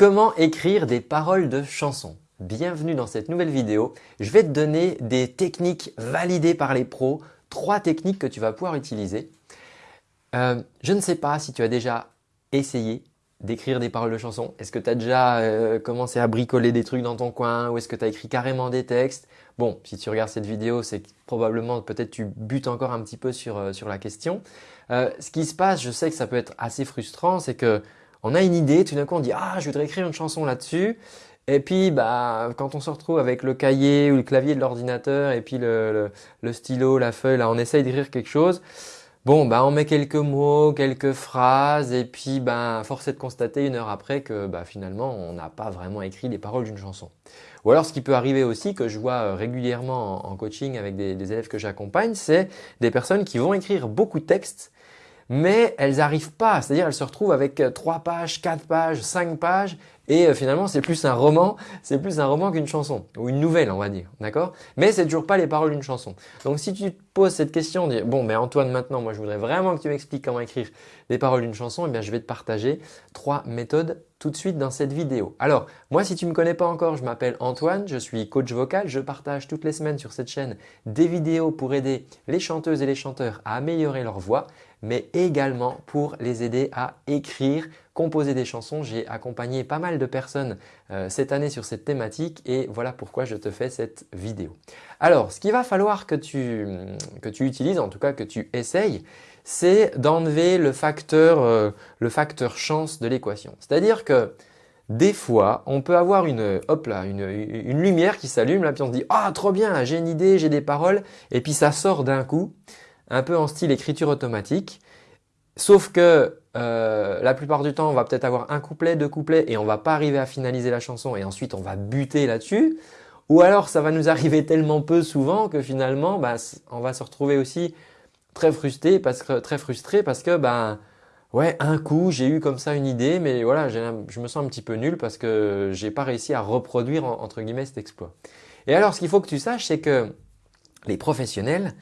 Comment écrire des paroles de chansons Bienvenue dans cette nouvelle vidéo. Je vais te donner des techniques validées par les pros, trois techniques que tu vas pouvoir utiliser. Euh, je ne sais pas si tu as déjà essayé d'écrire des paroles de chansons. Est-ce que tu as déjà euh, commencé à bricoler des trucs dans ton coin ou est-ce que tu as écrit carrément des textes? Bon, si tu regardes cette vidéo, c'est probablement peut-être tu butes encore un petit peu sur, euh, sur la question. ce qui se passe, je sais que ça peut être assez frustrant, c'est que on a une idée, tout d'un coup on dit « Ah, je voudrais écrire une chanson là-dessus ». Et puis, bah, quand on se retrouve avec le cahier ou le clavier de l'ordinateur et puis le, stylo, la feuille, là, on essaye d'écrire quelque chose. Bon, bah, on met quelques mots, quelques phrases et puis, bah, force est de constater une heure après que bah, finalement, on n'a pas vraiment écrit les paroles d'une chanson. Ou alors, ce qui peut arriver aussi, que je vois euh, régulièrement en, coaching avec des, des élèves que j'accompagne, c'est des personnes qui vont écrire beaucoup de textes mais elles n'arrivent pas, c'est-à-dire elles se retrouvent avec 3 euh, pages, 4 pages, 5 pages et euh, finalement c'est plus un roman, c'est plus un roman qu'une chanson. Ou une nouvelle on va dire, d'accord? Mais c'est toujours pas les paroles d'une chanson. Donc si tu te poses cette question, dis bon mais Antoine maintenant moi je voudrais vraiment que tu m'expliques comment écrire les paroles d'une chanson, eh bien je vais te partager trois méthodes tout de suite dans cette vidéo. Alors moi si tu ne me connais pas encore, je m'appelle Antoine, je suis coach vocal, je partage toutes les semaines sur cette chaîne des vidéos pour aider les chanteuses et les chanteurs à améliorer leur voix mais également pour les aider à écrire, composer des chansons. J'ai accompagné pas mal de personnes euh, cette année sur cette thématique et voilà pourquoi je te fais cette vidéo. Alors, ce qu'il va falloir que tu, utilises, en tout cas que tu essayes, c'est d'enlever le, facteur, euh, le facteur chance de l'équation. C'est-à-dire que des fois, on peut avoir une, hop là, une, lumière qui s'allume, puis on se dit « Ah, trop bien, j'ai une idée, j'ai des paroles » et puis ça sort d'un coup un peu en style écriture automatique. Sauf que euh, la plupart du temps, on va peut-être avoir un couplet, deux couplets et on va pas arriver à finaliser la chanson et ensuite on va buter là-dessus. Ou alors ça va nous arriver tellement peu souvent que finalement, bah, on va se retrouver aussi très frustré parce que, très frustré parce que bah, ouais, un coup j'ai eu comme ça une idée mais voilà, je me sens un petit peu nul parce que j'ai pas réussi à reproduire entre guillemets cet exploit. Et alors ce qu'il faut que tu saches c'est que les professionnels,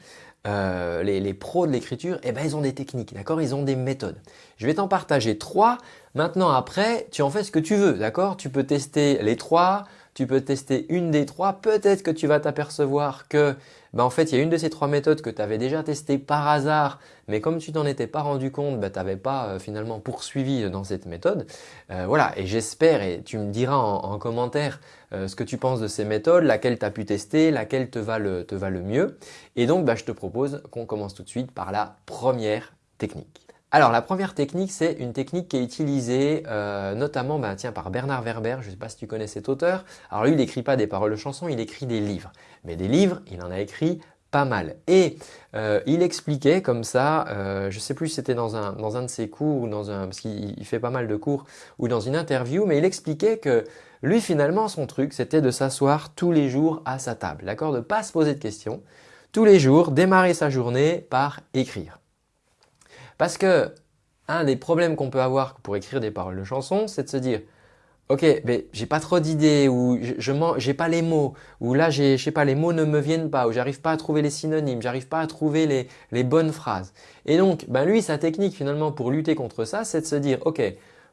euh, les, pros de l'écriture, eh ben, ils ont des techniques, d'accord? Ils ont des méthodes. Je vais t'en partager trois. Maintenant, après, tu en fais ce que tu veux, d'accord? Tu peux tester les trois, tu peux tester une des trois. Peut-être que tu vas t'apercevoir que ben, en fait, il y a une de ces trois méthodes que tu avais déjà testée par hasard, mais comme tu t'en étais pas rendu compte, ben, tu n'avais pas euh, finalement poursuivi dans cette méthode. Euh, voilà, et j'espère, et tu me diras en, commentaire euh, ce que tu penses de ces méthodes, laquelle tu as pu tester, laquelle te va le, te va le mieux. Et donc, ben, je te propose qu'on commence tout de suite par la première technique. Alors la première technique, c'est une technique qui est utilisée euh, notamment bah, tiens, par Bernard Werber, je ne sais pas si tu connais cet auteur. Alors lui, il n'écrit pas des paroles de chansons, il écrit des livres. Mais des livres, il en a écrit pas mal. Et euh, il expliquait comme ça, euh, je ne sais plus si c'était dans un, dans un de ses cours, ou dans un, parce qu'il fait pas mal de cours, ou dans une interview, mais il expliquait que lui finalement son truc c'était de s'asseoir tous les jours à sa table, d'accord? De pas se poser de questions, tous les jours démarrer sa journée par écrire. Parce que un des problèmes qu'on peut avoir pour écrire des paroles de chansons, c'est de se dire Ok, mais j'ai pas trop d'idées ou je j'ai pas les mots ou là je sais pas les mots ne me viennent pas ou j'arrive pas à trouver les synonymes, j'arrive pas à trouver les, bonnes phrases. Et donc ben lui sa technique finalement pour lutter contre ça, c'est de se dire ok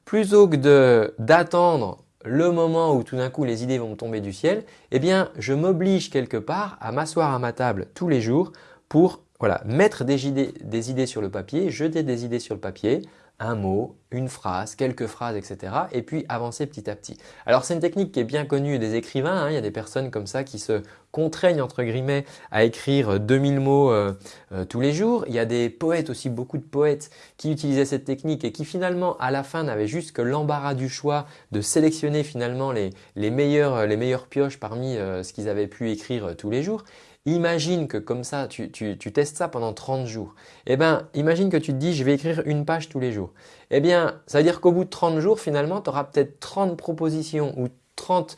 plutôt que d'attendre le moment où tout d'un coup les idées vont me tomber du ciel, eh bien je m'oblige quelque part à m'asseoir à ma table tous les jours pour voilà, mettre des idées, sur le papier, jeter des idées sur le papier, un mot, une phrase, quelques phrases, etc. Et puis avancer petit à petit. Alors c'est une technique qui est bien connue des écrivains. Hein. Il y a des personnes comme ça qui se contraignent entre guillemets à écrire 2000 mots euh, euh, tous les jours. Il y a des poètes aussi, beaucoup de poètes qui utilisaient cette technique et qui finalement à la fin n'avaient juste que l'embarras du choix de sélectionner finalement les, les, meilleures pioches parmi euh, ce qu'ils avaient pu écrire tous les jours. Imagine que comme ça, tu, testes ça pendant 30 jours. Eh bien, imagine que tu te dis, je vais écrire une page tous les jours. Eh bien, ça veut dire qu'au bout de 30 jours, finalement, tu auras peut-être 30 propositions ou 30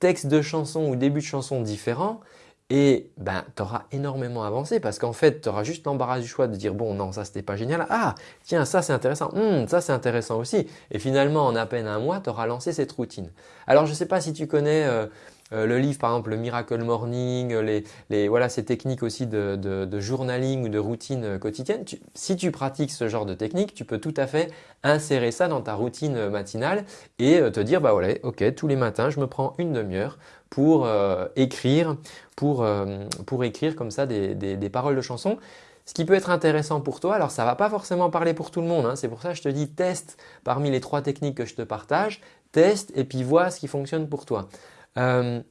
textes de chansons ou débuts de chansons différents et ben, tu auras énormément avancé parce qu'en fait, tu auras juste l'embarras du choix de dire bon non ça c'était pas génial, ah tiens ça c'est intéressant, hum, ça c'est intéressant aussi et finalement en à peine un mois tu auras lancé cette routine. Alors je ne sais pas si tu connais euh, le livre par exemple le Miracle Morning, les, voilà, ces techniques aussi de, journaling ou de routine quotidienne, si tu pratiques ce genre de technique, tu peux tout à fait insérer ça dans ta routine matinale et te dire bah voilà, ok, tous les matins je me prends une demi-heure pour écrire, pour, pour écrire comme ça des, des paroles de chansons. Ce qui peut être intéressant pour toi, alors ça ne va pas forcément parler pour tout le monde, hein. c'est pour ça que je te dis teste parmi les trois techniques que je te partage, teste et puis vois ce qui fonctionne pour toi. Euh,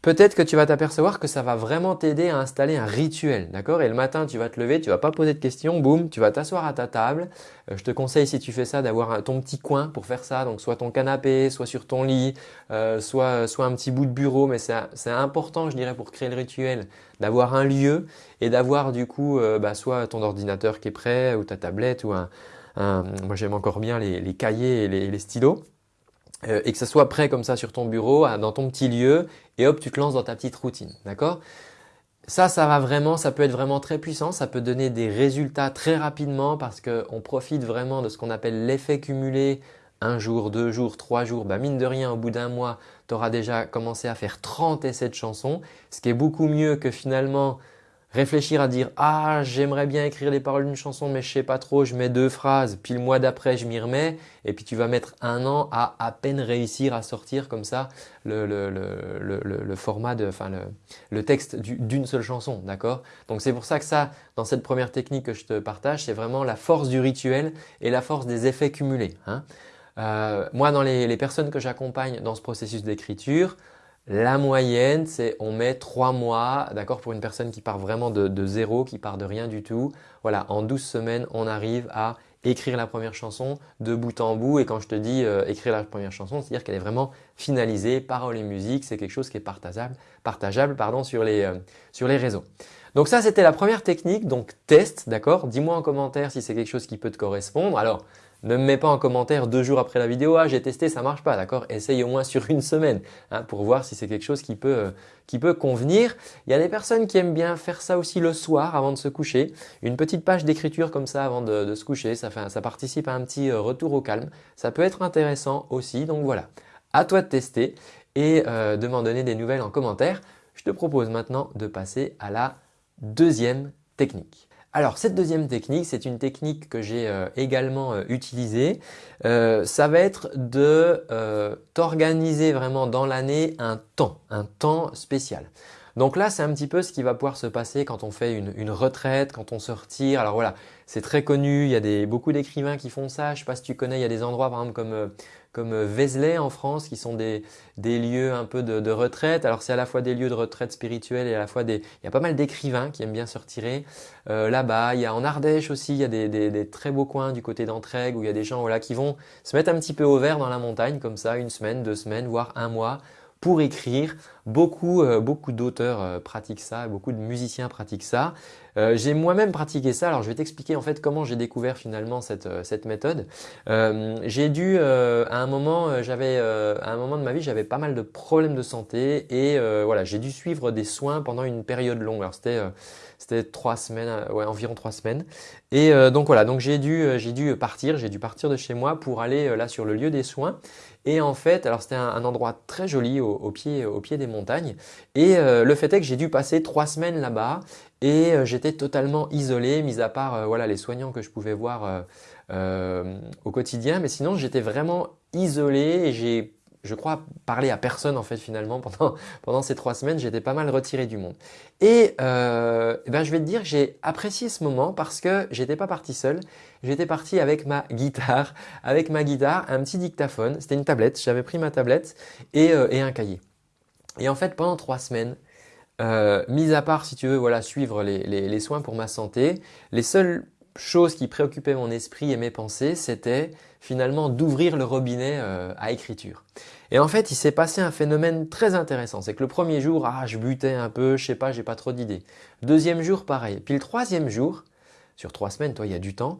Peut-être que tu vas t'apercevoir que ça va vraiment t'aider à installer un rituel, d'accord? Et le matin, tu vas te lever, tu vas pas poser de questions, boum, tu vas t'asseoir à ta table. Euh, je te conseille si tu fais ça d'avoir ton petit coin pour faire ça, donc soit ton canapé, soit sur ton lit, euh, soit, soit un petit bout de bureau, mais c'est important, je dirais, pour créer le rituel, d'avoir un lieu et d'avoir du coup euh, bah, soit ton ordinateur qui est prêt ou ta tablette ou un, moi j'aime encore bien les, cahiers et les stylos. Euh, et que ça soit prêt comme ça sur ton bureau, dans ton petit lieu et hop, tu te lances dans ta petite routine. D'accord? Ça, ça va vraiment, ça peut être vraiment très puissant, ça peut donner des résultats très rapidement parce qu'on profite vraiment de ce qu'on appelle l'effet cumulé. Un jour, deux jours, trois jours, bah mine de rien, au bout d'un mois, tu auras déjà commencé à faire 30 essais de chansons, ce qui est beaucoup mieux que finalement réfléchir à dire ah j'aimerais bien écrire les paroles d'une chanson mais je sais pas trop, je mets deux phrases, puis le mois d'après je m'y remets et puis tu vas mettre un an à à peine réussir à sortir comme ça le, format de, enfin le, texte d'une seule chanson, d'accord? Donc c'est pour ça que ça, dans cette première technique que je te partage, c'est vraiment la force du rituel et la force des effets cumulés. Hein. Euh, moi, dans les, les personnes que j'accompagne dans ce processus d'écriture, la moyenne, c'est on met trois mois, d'accord, pour une personne qui part vraiment de, zéro, qui part de rien du tout. Voilà, en 12 semaines, on arrive à écrire la première chanson de bout en bout. Et quand je te dis euh, écrire la première chanson, c'est-à-dire qu'elle est vraiment finalisée, paroles et musique. C'est quelque chose qui est partageable, partageable pardon, sur, les, euh, sur les réseaux. Donc ça, c'était la première technique. Donc test, d'accord Dis-moi en commentaire si c'est quelque chose qui peut te correspondre. Alors, ne me mets pas en commentaire deux jours après la vidéo, ah j'ai testé, ça marche pas, d'accord? Essaye au moins sur une semaine hein, pour voir si c'est quelque chose qui peut, euh, qui peut convenir. Il y a des personnes qui aiment bien faire ça aussi le soir avant de se coucher. Une petite page d'écriture comme ça avant de, se coucher, ça, fait, ça participe à un petit euh, retour au calme. Ça peut être intéressant aussi, donc voilà. À toi de tester et euh, de m'en donner des nouvelles en commentaire. Je te propose maintenant de passer à la deuxième technique. Alors cette deuxième technique, c'est une technique que j'ai euh, également euh, utilisée. Euh, ça va être de t'organiser vraiment dans l'année un temps, un temps spécial. Donc là, c'est un petit peu ce qui va pouvoir se passer quand on fait une, retraite, quand on se retire. Alors voilà, c'est très connu, il y a des, beaucoup d'écrivains qui font ça. Je ne sais pas si tu connais, il y a des endroits par exemple comme comme euh, Vézelay en France, qui sont des, lieux un peu de, retraite. Alors c'est à la fois des lieux de retraite spirituelle et à la fois des... Il y a pas mal d'écrivains qui aiment bien se retirer euh, là-bas. Il y a en Ardèche aussi, il y a des, très beaux coins du côté d'Entraigue où il y a des gens voilà, qui vont se mettre un petit peu au vert dans la montagne comme ça, une semaine, deux semaines, voire un mois pour écrire. Beaucoup, euh, beaucoup d'auteurs euh, pratiquent ça, beaucoup de musiciens pratiquent ça. Euh, j'ai moi-même pratiqué ça, alors je vais t'expliquer en fait comment j'ai découvert finalement cette, cette méthode. j'ai dû, à un moment, à un moment de ma vie, j'avais pas mal de problèmes de santé et voilà, j'ai dû suivre des soins pendant une période longue. Alors c'était trois semaines, ouais, environ trois semaines. Et donc voilà, donc j'ai dû, dû partir, j'ai dû partir de chez moi pour aller là sur le lieu des soins. Et en fait, alors c'était un, endroit très joli au, pied, au pied des montagnes. Et euh, le fait est que j'ai dû passer trois semaines là-bas et euh, j'étais totalement isolé, mis à part euh, voilà, les soignants que je pouvais voir au quotidien. Mais sinon, j'étais vraiment isolé et j'ai je crois, parler à personne en fait finalement pendant, ces trois semaines. J'étais pas mal retiré du monde. Et, eh ben, je vais te dire j'ai apprécié ce moment parce que j'étais pas parti seul. J'étais parti avec ma guitare, avec ma guitare, un petit dictaphone. C'était une tablette. J'avais pris ma tablette et, et, un cahier. Et en fait, pendant trois semaines, euh, mis à part si tu veux voilà suivre les, soins pour ma santé, les seules chose qui préoccupait mon esprit et mes pensées, c'était finalement d'ouvrir le robinet euh, à écriture. Et en fait, il s'est passé un phénomène très intéressant. C'est que le premier jour, ah, je butais un peu, je sais pas, j'ai pas trop d'idées. Deuxième jour, pareil. Puis le troisième jour, sur trois semaines, toi, il y a du temps,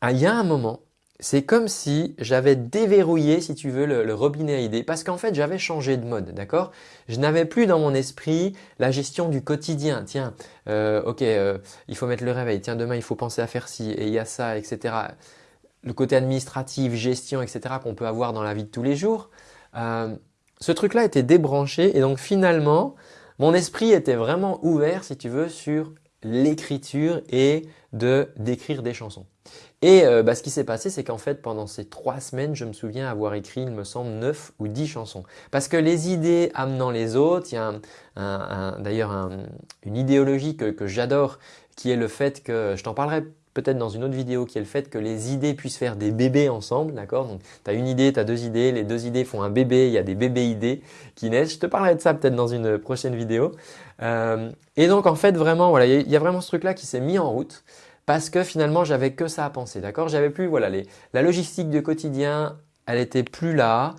ah, il y a un moment, c'est comme si j'avais déverrouillé, si tu veux, le, robinet à idées parce qu'en fait, j'avais changé de mode, d'accord? Je n'avais plus dans mon esprit la gestion du quotidien. Tiens, euh, ok, euh, il faut mettre le réveil. Tiens, demain, il faut penser à faire ci et il y a ça, etc. Le côté administratif, gestion, etc. qu'on peut avoir dans la vie de tous les jours. Euh, ce truc-là était débranché et donc finalement, mon esprit était vraiment ouvert, si tu veux, sur l'écriture et de d'écrire des chansons. Et euh, bah, ce qui s'est passé, c'est qu'en fait, pendant ces trois semaines, je me souviens avoir écrit, il me semble, neuf ou dix chansons. Parce que les idées amenant les autres, il y a d'ailleurs une idéologie que, j'adore, qui est le fait que, je t'en parlerai peut-être dans une autre vidéo qui est le fait que les idées puissent faire des bébés ensemble, d'accord? Donc tu as une idée, tu as deux idées, les deux idées font un bébé, il y a des bébés idées qui naissent. Je te parlerai de ça peut-être dans une prochaine vidéo. Euh, et donc en fait vraiment, voilà, il y a vraiment ce truc-là qui s'est mis en route parce que finalement j'avais que ça à penser, d'accord? J'avais plus, voilà, les, la logistique du quotidien, elle était plus là.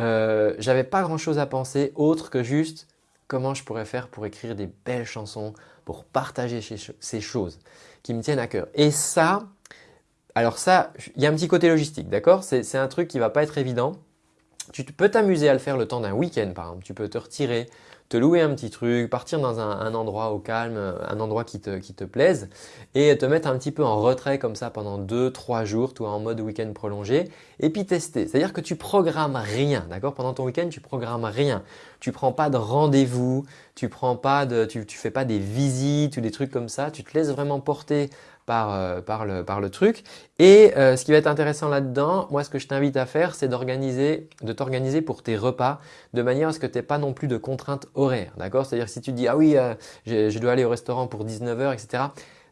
Euh, j'avais pas grand-chose à penser autre que juste comment je pourrais faire pour écrire des belles chansons, pour partager ces choses qui me tiennent à cœur. Et ça, alors ça, il y a un petit côté logistique, d'accord? C'est un truc qui va pas être évident. Tu peux t'amuser à le faire le temps d'un week-end par exemple. Tu peux te retirer, te louer un petit truc, partir dans un, endroit au calme, un endroit qui te, plaise et te mettre un petit peu en retrait comme ça pendant 2-3 jours, toi en mode week-end prolongé et puis tester. C'est-à-dire que tu programmes rien, d'accord? Pendant ton week-end, tu programmes rien. Tu prends pas de rendez-vous, tu prends pas de, tu, tu fais pas des visites ou des trucs comme ça. Tu te laisses vraiment porter par, euh, par, le, par le truc. Et euh, ce qui va être intéressant là-dedans, moi ce que je t'invite à faire, c'est d'organiser, de t'organiser pour tes repas de manière à ce que tu n'aies pas non plus de contraintes horaires. D'accord? C'est-à-dire si tu dis ah oui, euh, je, dois aller au restaurant pour 19h, etc.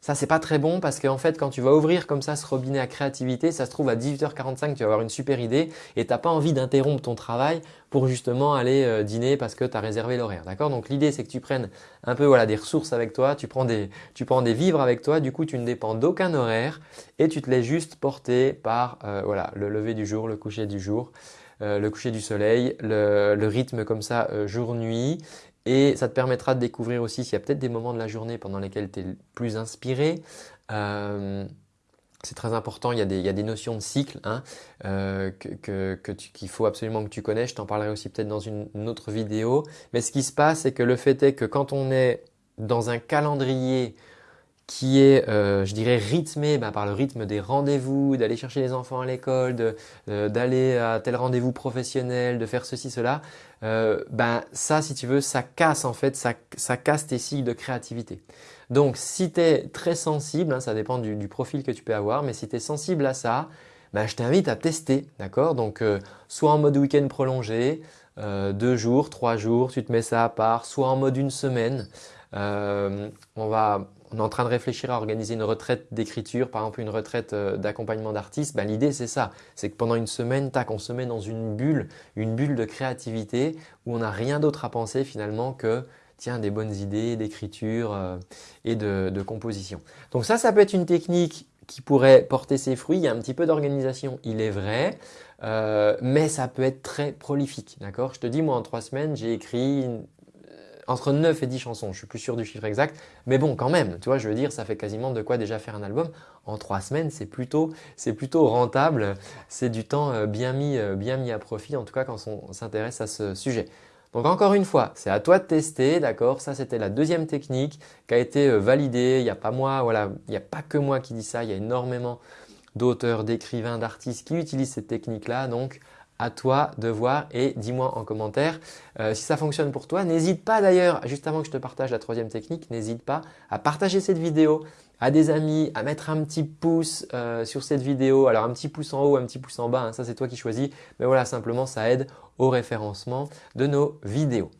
Ça, c'est pas très bon parce qu'en fait, quand tu vas ouvrir comme ça ce robinet à créativité, ça se trouve à 18h45, tu vas avoir une super idée et tu n'as pas envie d'interrompre ton travail pour justement aller euh, dîner parce que tu as réservé l'horaire. D'accord? Donc l'idée, c'est que tu prennes un peu voilà, des ressources avec toi, tu prends, des, tu prends des vivres avec toi, du coup, tu ne dépends d'aucun horaire et tu te laisses juste porter par euh, voilà, le lever du jour, le coucher du jour. Euh, le coucher du soleil, le, le rythme comme ça jour-nuit et ça te permettra de découvrir aussi s'il y a peut-être des moments de la journée pendant lesquels tu es plus inspiré. Euh, c'est très important, il y, a des, notions de cycle hein, euh, qu'il faut absolument que tu connaisses. Je t'en parlerai aussi peut-être dans une, autre vidéo. Mais ce qui se passe, c'est que le fait est que quand on est dans un calendrier qui est, euh, je dirais, rythmé bah, par le rythme des rendez-vous, d'aller chercher les enfants à l'école, euh, d'aller à tel rendez-vous professionnel, de faire ceci, cela, euh, ben ça, si tu veux, ça casse en fait, ça, ça casse tes cycles de créativité. Donc, si tu es très sensible, hein, ça dépend du, du, profil que tu peux avoir, mais si tu es sensible à ça, ben, je t'invite à tester, d'accord? Donc, euh, soit en mode week-end prolongé, euh, deux jours, trois jours, tu te mets ça à part, soit en mode une semaine. on va on est en train de réfléchir à organiser une retraite d'écriture, par exemple une retraite euh, d'accompagnement d'artistes, ben, l'idée c'est ça, c'est que pendant une semaine, tac, on se met dans une bulle, une bulle de créativité où on n'a rien d'autre à penser finalement que tiens, des bonnes idées d'écriture euh, et de, composition. Donc ça, ça peut être une technique qui pourrait porter ses fruits. Il y a un petit peu d'organisation, il est vrai, euh, mais ça peut être très prolifique. D'accord? Je te dis, moi en trois semaines, j'ai écrit entre 9 et 10 chansons, je suis plus sûr du chiffre exact, mais bon quand même, tu vois, je veux dire, ça fait quasiment de quoi déjà faire un album. En 3 semaines, c'est plutôt, plutôt rentable, c'est du temps euh, bien mis, euh, bien mis à profit, en tout cas quand on s'intéresse à ce sujet. Donc encore une fois, c'est à toi de tester, d'accord? Ça c'était la deuxième technique qui a été euh, validée, il n'y a pas moi, voilà, il n'y a pas que moi qui dis ça, il y a énormément d'auteurs, d'écrivains, d'artistes qui utilisent cette technique-là, donc à toi de voir et dis-moi en commentaire euh, si ça fonctionne pour toi. N'hésite pas d'ailleurs, juste avant que je te partage la troisième technique, n'hésite pas à partager cette vidéo à des amis, à mettre un petit pouce euh, sur cette vidéo. Alors un petit pouce en haut, un petit pouce en bas, hein, ça c'est toi qui choisis. Mais voilà, simplement ça aide au référencement de nos vidéos.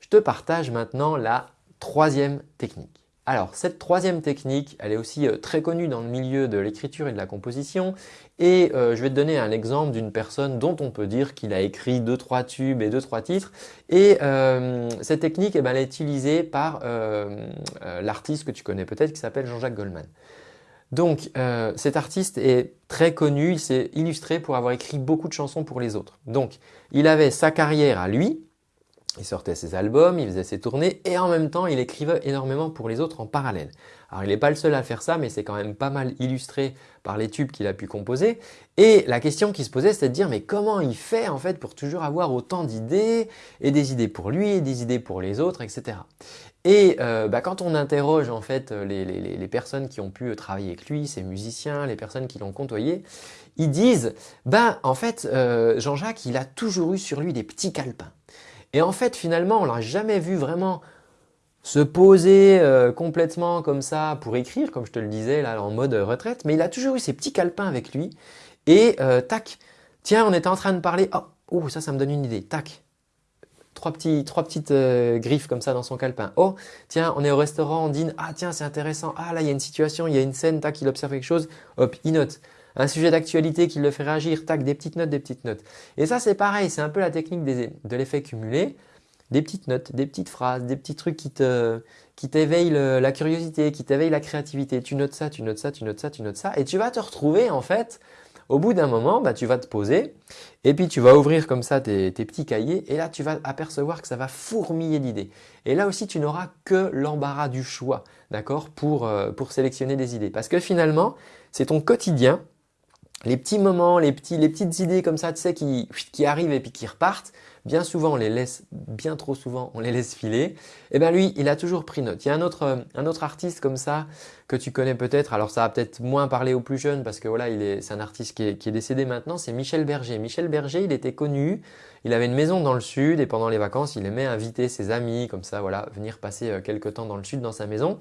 Je te partage maintenant la troisième technique. Alors cette troisième technique, elle est aussi euh, très connue dans le milieu de l'écriture et de la composition et euh, je vais te donner un exemple d'une personne dont on peut dire qu'il a écrit 2-3 tubes et 2-3 titres et euh, cette technique eh ben, elle est utilisée par l'artiste que tu connais peut-être qui s'appelle Jean-Jacques Goldman. Donc cet artiste est très connu, il s'est illustré pour avoir écrit beaucoup de chansons pour les autres. Donc il avait sa carrière à lui, il sortait ses albums, il faisait ses tournées et en même temps il écrivait énormément pour les autres en parallèle. Alors il n'est pas le seul à faire ça mais c'est quand même pas mal illustré par les tubes qu'il a pu composer. Et la question qui se posait c'était de dire mais comment il fait en fait pour toujours avoir autant d'idées et des idées pour lui et des idées pour les autres etc. Et euh, bah, quand on interroge en fait les, les, personnes qui ont pu travailler avec lui, ses musiciens, les personnes qui l'ont côtoyé, ils disent, ben en fait, euh, Jean-Jacques, il a toujours eu sur lui des petits calepins. Et en fait, finalement, on l'a jamais vu vraiment se poser euh, complètement comme ça pour écrire, comme je te le disais là en mode retraite, mais il a toujours eu ses petits calepins avec lui. Et euh, tac, tiens, on était en train de parler, oh, oh, ça, ça me donne une idée, tac, trois, petites euh, griffes comme ça dans son calepin. Oh, tiens, on est au restaurant, on dîne, ah tiens, c'est intéressant, ah là, il y a une situation, il y a une scène, tac, il observe quelque chose, hop, il note. Un sujet d'actualité qui le fait réagir, tac, des petites notes, des petites notes. Et ça, c'est pareil, c'est un peu la technique de l'effet cumulé des petites notes, des petites phrases, des petits trucs qui te qui t'éveillent la curiosité, qui t'éveillent la créativité. Tu notes ça, tu notes ça, tu notes ça, tu notes ça et tu vas te retrouver en fait au bout d'un moment, bah, tu vas te poser et puis tu vas ouvrir comme ça tes, petits cahiers et là tu vas apercevoir que ça va fourmiller d'idées. Et là aussi tu n'auras que l'embarras du choix, d'accord, pour, euh, pour sélectionner des idées. Parce que finalement, c'est ton quotidien, les petits moments, les, petits, les petites idées comme ça, tu sais, qui, qui arrivent et puis qui repartent, bien souvent on les laisse, bien trop souvent on les laisse filer, et eh bien lui il a toujours pris note. Il y a un autre, euh, un autre artiste comme ça que tu connais peut-être, alors ça va peut-être moins parler aux plus jeunes parce que voilà c'est un artiste qui est, qui est décédé maintenant, c'est Michel Berger. Michel Berger il était connu, il avait une maison dans le sud et pendant les vacances il aimait inviter ses amis comme ça voilà venir passer euh, quelques temps dans le sud dans sa maison.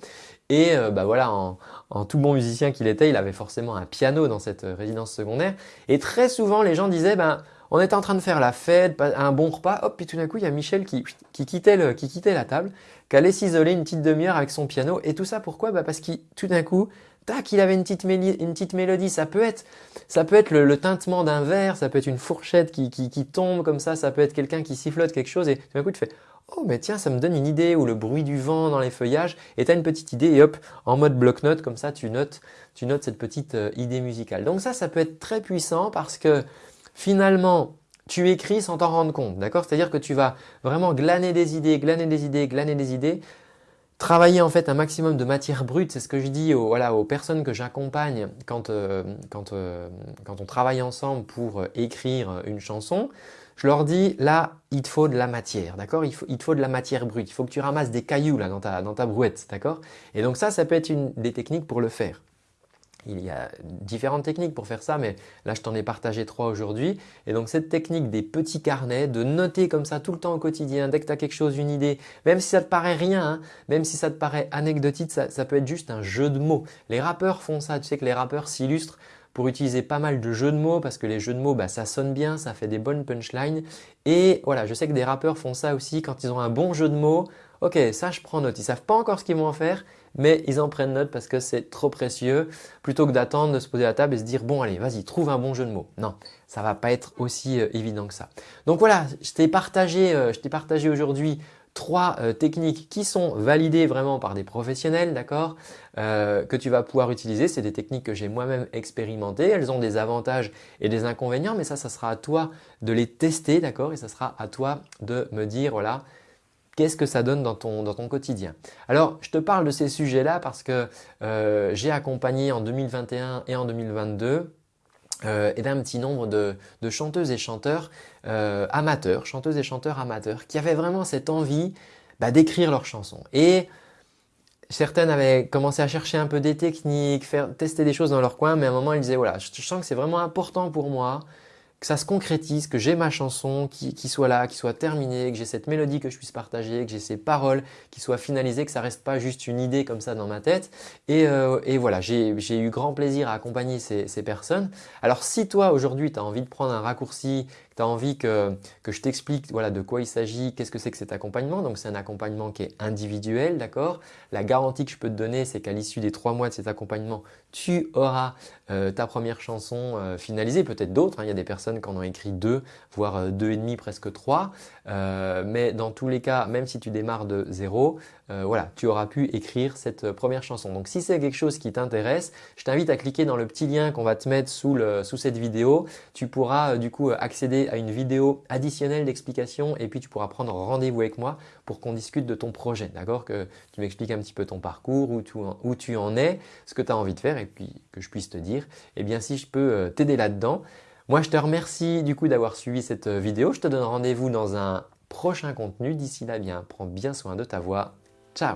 Et euh, bah voilà en, en tout bon musicien qu'il était il avait forcément un piano dans cette résidence secondaire. Et très souvent les gens disaient ben on était en train de faire la fête, un bon repas, hop, puis tout d'un coup, il y a Michel qui, qui, quittait, le, qui quittait la table, qui allait s'isoler une petite demi-heure avec son piano. Et tout ça, pourquoi? Bah Parce qu'il tout d'un coup, tac, il avait une petite, une petite mélodie. Ça peut être, ça peut être le, tintement d'un verre, ça peut être une fourchette qui, qui, qui tombe comme ça, ça peut être quelqu'un qui sifflote quelque chose et tout d'un coup, tu fais Oh, mais tiens, ça me donne une idée, ou le bruit du vent dans les feuillages, et tu as une petite idée, et hop, en mode bloc-notes, comme ça, tu notes, tu notes cette petite euh, idée musicale. Donc ça, ça peut être très puissant parce que finalement, tu écris sans t'en rendre compte, d'accord? C'est-à-dire que tu vas vraiment glaner des idées, glaner des idées, glaner des idées, travailler en fait un maximum de matière brute, c'est ce que je dis aux, aux personnes que j'accompagne quand, euh, euh, on travaille ensemble pour euh, écrire une chanson. Je leur dis là, il te faut de la matière, d'accord? Il, te faut de la matière brute, il faut que tu ramasses des cailloux là dans ta, dans ta brouette, d'accord? Et donc ça, ça peut être une des techniques pour le faire. Il y a différentes techniques pour faire ça, mais là je t'en ai partagé trois aujourd'hui. Et donc cette technique des petits carnets, de noter comme ça tout le temps au quotidien, dès que tu as quelque chose, une idée, même si ça te paraît rien, hein, même si ça te paraît anecdotique, ça, peut être juste un jeu de mots. Les rappeurs font ça, tu sais que les rappeurs s'illustrent pour utiliser pas mal de jeux de mots parce que les jeux de mots, bah, ça sonne bien, ça fait des bonnes punchlines. Et voilà, je sais que des rappeurs font ça aussi quand ils ont un bon jeu de mots. Ok, ça je prends note. Ils savent pas encore ce qu'ils vont en faire, mais ils en prennent note parce que c'est trop précieux plutôt que d'attendre de se poser à la table et se dire bon allez vas-y trouve un bon jeu de mots. Non, ça va pas être aussi euh, évident que ça. Donc voilà, je t'ai partagé, euh, partagé aujourd'hui trois euh, techniques qui sont validées vraiment par des professionnels, d'accord, que tu vas pouvoir utiliser. C'est des techniques que j'ai moi-même expérimentées. Elles ont des avantages et des inconvénients, mais ça, ça sera à toi de les tester, d'accord, et ça sera à toi de me dire voilà qu'est-ce que ça donne dans ton, dans ton quotidien. Alors, je te parle de ces sujets-là parce que euh, j'ai accompagné en 2021 et en 2022 euh, et d'un petit nombre de, chanteuses et chanteurs euh, amateurs, chanteuses et chanteurs amateurs qui avaient vraiment cette envie bah, d'écrire leurs chansons. Et certaines avaient commencé à chercher un peu des techniques, faire, tester des choses dans leur coin, mais à un moment, ils disaient voilà, je sens que c'est vraiment important pour moi que ça se concrétise, que j'ai ma chanson qui, soit là, qui soit terminée, que j'ai cette mélodie que je puisse partager, que j'ai ces paroles qui soient finalisées, que ça reste pas juste une idée comme ça dans ma tête. Et, euh, voilà, j'ai eu grand plaisir à accompagner ces, personnes. Alors si toi aujourd'hui tu as envie de prendre un raccourci, tu as envie que, que je t'explique voilà, de quoi il s'agit, qu'est-ce que c'est que cet accompagnement. Donc c'est un accompagnement qui est individuel, d'accord? La garantie que je peux te donner, c'est qu'à l'issue des trois mois de cet accompagnement, tu auras euh, ta première chanson euh, finalisée, peut-être d'autres. Hein. Il y a des personnes en ont écrit deux, voire euh, deux et demi, presque trois. mais dans tous les cas, même si tu démarres de zéro, voilà, tu auras pu écrire cette première chanson. Donc si c'est quelque chose qui t'intéresse, je t'invite à cliquer dans le petit lien qu'on va te mettre sous, cette vidéo. Tu pourras du coup accéder à une vidéo additionnelle d'explication et puis tu pourras prendre rendez-vous avec moi pour qu'on discute de ton projet, d'accord? Que tu m'expliques un petit peu ton parcours, où tu, où tu en es, ce que tu as envie de faire et puis que je puisse te dire, eh bien si je peux euh, t'aider là-dedans. Moi, je te remercie du coup d'avoir suivi cette euh, vidéo. Je te donne rendez-vous dans un prochain contenu. D'ici là, bien, prends bien soin de ta voix. Ciao